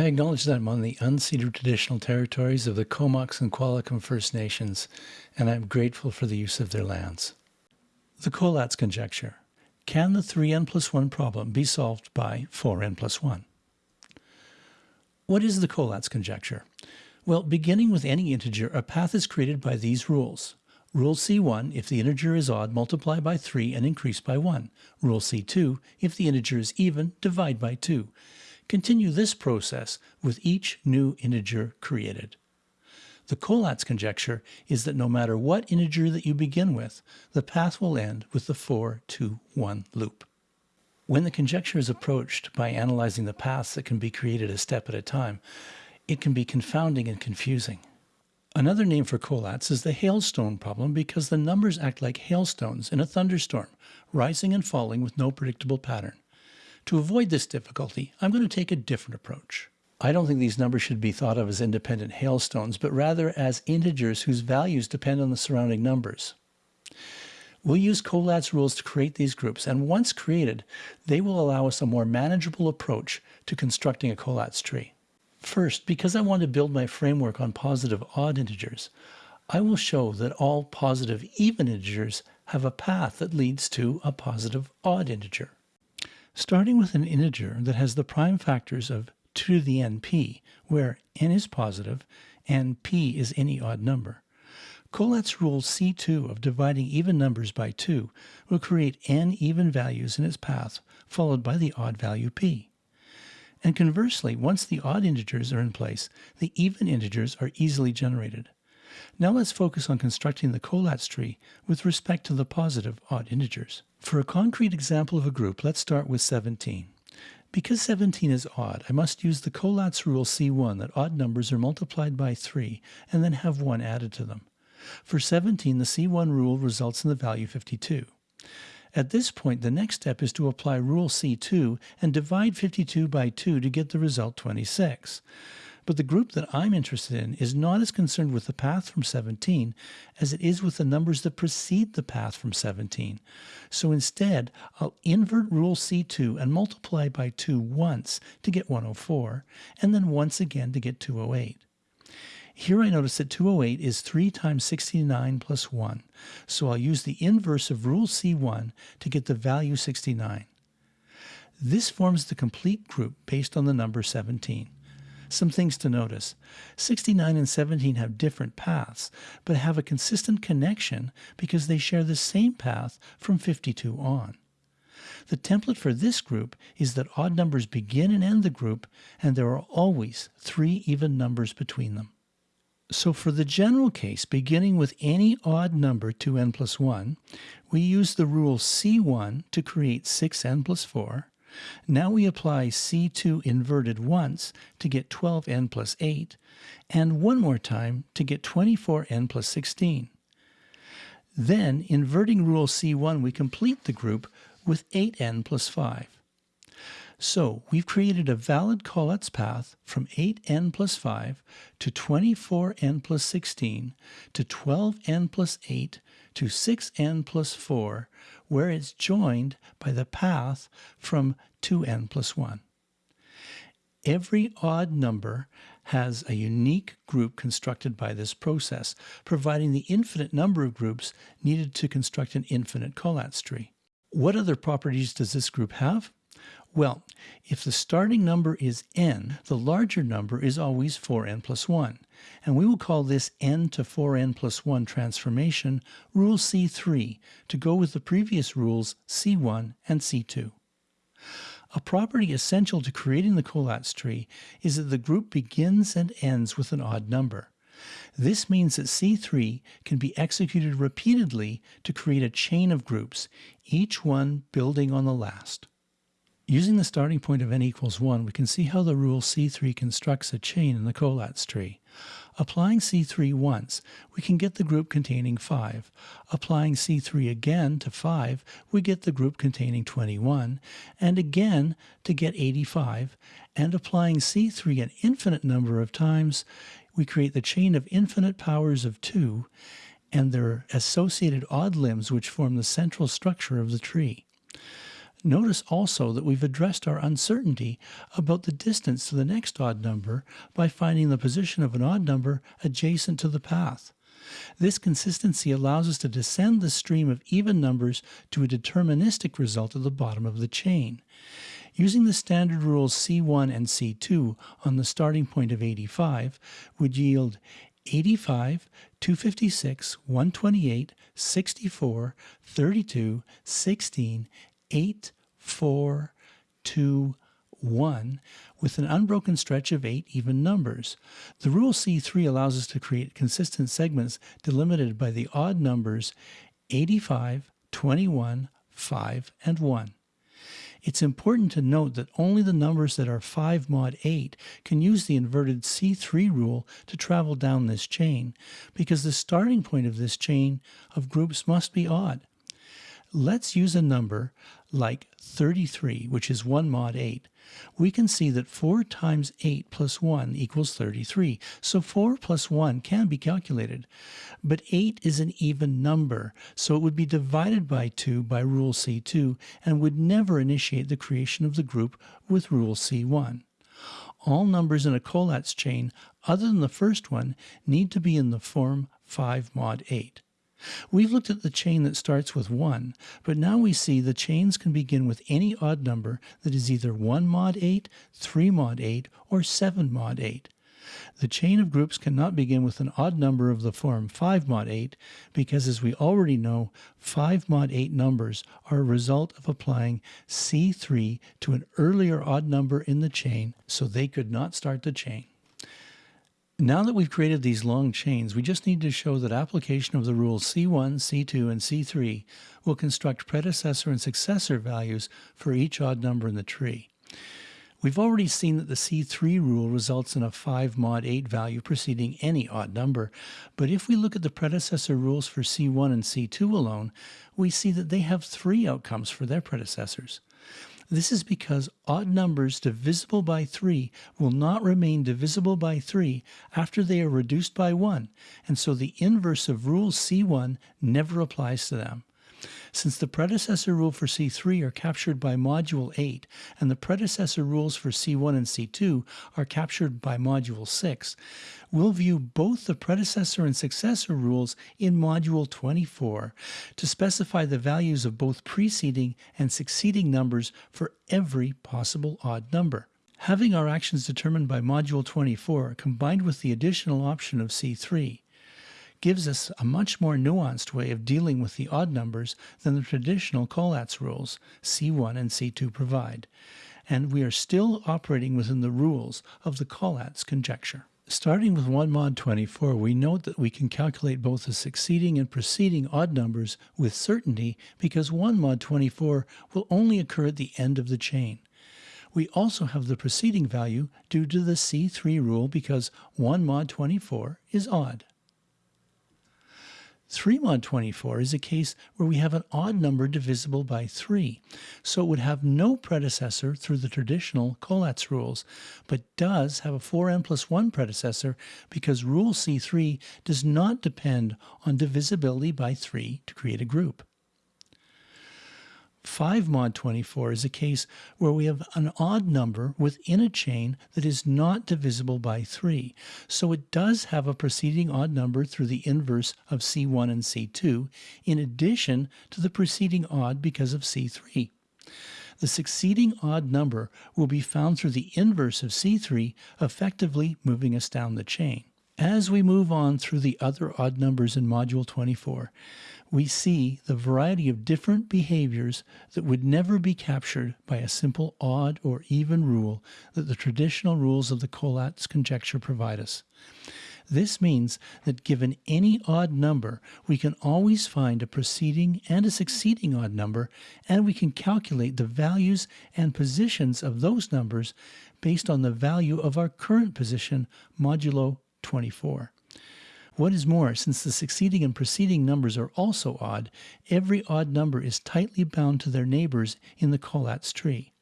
I acknowledge that I'm on the unceded traditional territories of the Comox and Qualicum First Nations, and I'm grateful for the use of their lands. The Collatz conjecture. Can the 3n plus 1 problem be solved by 4n plus 1? What is the Collatz conjecture? Well, beginning with any integer, a path is created by these rules. Rule C1, if the integer is odd, multiply by 3 and increase by 1. Rule C2, if the integer is even, divide by 2. Continue this process with each new integer created. The Collatz conjecture is that no matter what integer that you begin with, the path will end with the 4, 2, 1 loop. When the conjecture is approached by analyzing the paths that can be created a step at a time, it can be confounding and confusing. Another name for Collatz is the hailstone problem because the numbers act like hailstones in a thunderstorm, rising and falling with no predictable pattern. To avoid this difficulty, I'm going to take a different approach. I don't think these numbers should be thought of as independent hailstones, but rather as integers whose values depend on the surrounding numbers. We'll use Collatz rules to create these groups, and once created, they will allow us a more manageable approach to constructing a Collatz tree. First, because I want to build my framework on positive odd integers, I will show that all positive even integers have a path that leads to a positive odd integer. Starting with an integer that has the prime factors of 2 to the n p, where n is positive and p is any odd number, Collatz rule C2 of dividing even numbers by 2 will create n even values in its path, followed by the odd value p. And conversely, once the odd integers are in place, the even integers are easily generated. Now let's focus on constructing the Collatz tree with respect to the positive odd integers. For a concrete example of a group, let's start with 17. Because 17 is odd, I must use the Collatz rule C1 that odd numbers are multiplied by 3 and then have 1 added to them. For 17, the C1 rule results in the value 52. At this point, the next step is to apply Rule C2 and divide 52 by 2 to get the result 26. But the group that I'm interested in is not as concerned with the path from 17 as it is with the numbers that precede the path from 17. So instead, I'll invert Rule C2 and multiply by 2 once to get 104, and then once again to get 208. Here I notice that 208 is 3 times 69 plus 1, so I'll use the inverse of rule C1 to get the value 69. This forms the complete group based on the number 17. Some things to notice. 69 and 17 have different paths, but have a consistent connection because they share the same path from 52 on. The template for this group is that odd numbers begin and end the group, and there are always three even numbers between them. So for the general case, beginning with any odd number 2n plus 1, we use the rule C1 to create 6n plus 4. Now we apply C2 inverted once to get 12n plus 8, and one more time to get 24n plus 16. Then, inverting rule C1, we complete the group with 8n plus 5. So we've created a valid Collatz path from 8n plus 5 to 24n plus 16 to 12n plus 8 to 6n plus 4, where it's joined by the path from 2n plus 1. Every odd number has a unique group constructed by this process, providing the infinite number of groups needed to construct an infinite Collatz tree. What other properties does this group have? Well, if the starting number is n, the larger number is always 4n plus 1. And we will call this n to 4n plus 1 transformation rule C3 to go with the previous rules C1 and C2. A property essential to creating the Collatz tree is that the group begins and ends with an odd number. This means that C3 can be executed repeatedly to create a chain of groups, each one building on the last. Using the starting point of n equals 1, we can see how the rule C3 constructs a chain in the Collatz tree. Applying C3 once, we can get the group containing 5. Applying C3 again to 5, we get the group containing 21, and again to get 85, and applying C3 an infinite number of times, we create the chain of infinite powers of 2, and their associated odd limbs which form the central structure of the tree. Notice also that we've addressed our uncertainty about the distance to the next odd number by finding the position of an odd number adjacent to the path. This consistency allows us to descend the stream of even numbers to a deterministic result at the bottom of the chain. Using the standard rules C1 and C2 on the starting point of 85 would yield 85, 256, 128, 64, 32, 16, 8, 4, 2, 1 with an unbroken stretch of eight even numbers. The rule C3 allows us to create consistent segments delimited by the odd numbers 85, 21, 5, and 1. It's important to note that only the numbers that are 5 mod 8 can use the inverted C3 rule to travel down this chain, because the starting point of this chain of groups must be odd. Let's use a number like 33, which is 1 mod 8. We can see that 4 times 8 plus 1 equals 33, so 4 plus 1 can be calculated. But 8 is an even number, so it would be divided by 2 by rule C2 and would never initiate the creation of the group with rule C1. All numbers in a Collatz chain other than the first one need to be in the form 5 mod 8. We've looked at the chain that starts with 1, but now we see the chains can begin with any odd number that is either 1 mod 8, 3 mod 8, or 7 mod 8. The chain of groups cannot begin with an odd number of the form 5 mod 8 because as we already know, 5 mod 8 numbers are a result of applying C3 to an earlier odd number in the chain, so they could not start the chain. Now that we've created these long chains, we just need to show that application of the rules C1, C2, and C3 will construct predecessor and successor values for each odd number in the tree. We've already seen that the C3 rule results in a 5 mod 8 value preceding any odd number, but if we look at the predecessor rules for C1 and C2 alone, we see that they have three outcomes for their predecessors. This is because odd numbers divisible by 3 will not remain divisible by 3 after they are reduced by 1, and so the inverse of rule C1 never applies to them. Since the predecessor rule for C3 are captured by modulo 8 and the predecessor rules for C1 and C2 are captured by modulo 6, we'll view both the predecessor and successor rules in modulo 24 to specify the values of both preceding and succeeding numbers for every possible odd number. Having our actions determined by modulo 24 combined with the additional option of C3 gives us a much more nuanced way of dealing with the odd numbers than the traditional Collatz rules C1 and C2 provide, and we are still operating within the rules of the Collatz conjecture. Starting with 1 mod 24, we note that we can calculate both the succeeding and preceding odd numbers with certainty because 1 mod 24 will only occur at the end of the chain. We also have the preceding value due to the C3 rule because 1 mod 24 is odd. 3 mod 24 is a case where we have an odd number divisible by 3, so it would have no predecessor through the traditional Collatz rules, but does have a 4n plus 1 predecessor because rule C3 does not depend on divisibility by 3 to create a group. 5 mod 24 is a case where we have an odd number within a chain that is not divisible by 3. So it does have a preceding odd number through the inverse of C1 and C2, in addition to the preceding odd because of C3. The succeeding odd number will be found through the inverse of C3, effectively moving us down the chain. As we move on through the other odd numbers in modulo 24, we see the variety of different behaviors that would never be captured by a simple odd or even rule that the traditional rules of the Collatz conjecture provide us. This means that given any odd number, we can always find a preceding and a succeeding odd number, and we can calculate the values and positions of those numbers based on the value of our current position modulo 24. What is more, since the succeeding and preceding numbers are also odd, every odd number is tightly bound to their neighbors in the Collatz tree.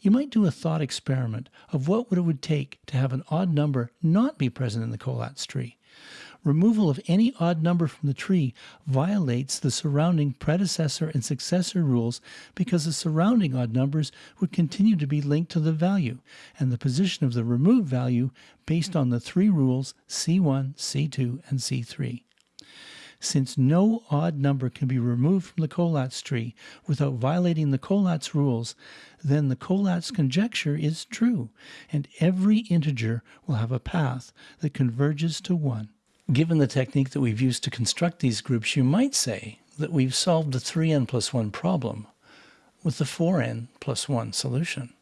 You might do a thought experiment of what it would take to have an odd number not be present in the Collatz tree. Removal of any odd number from the tree violates the surrounding predecessor and successor rules because the surrounding odd numbers would continue to be linked to the value and the position of the removed value based on the three rules C1, C2, and C3. Since no odd number can be removed from the Collatz tree without violating the Collatz rules, then the Collatz conjecture is true, and every integer will have a path that converges to 1. Given the technique that we've used to construct these groups, you might say that we've solved the 3n plus 1 problem with the 4n plus 1 solution.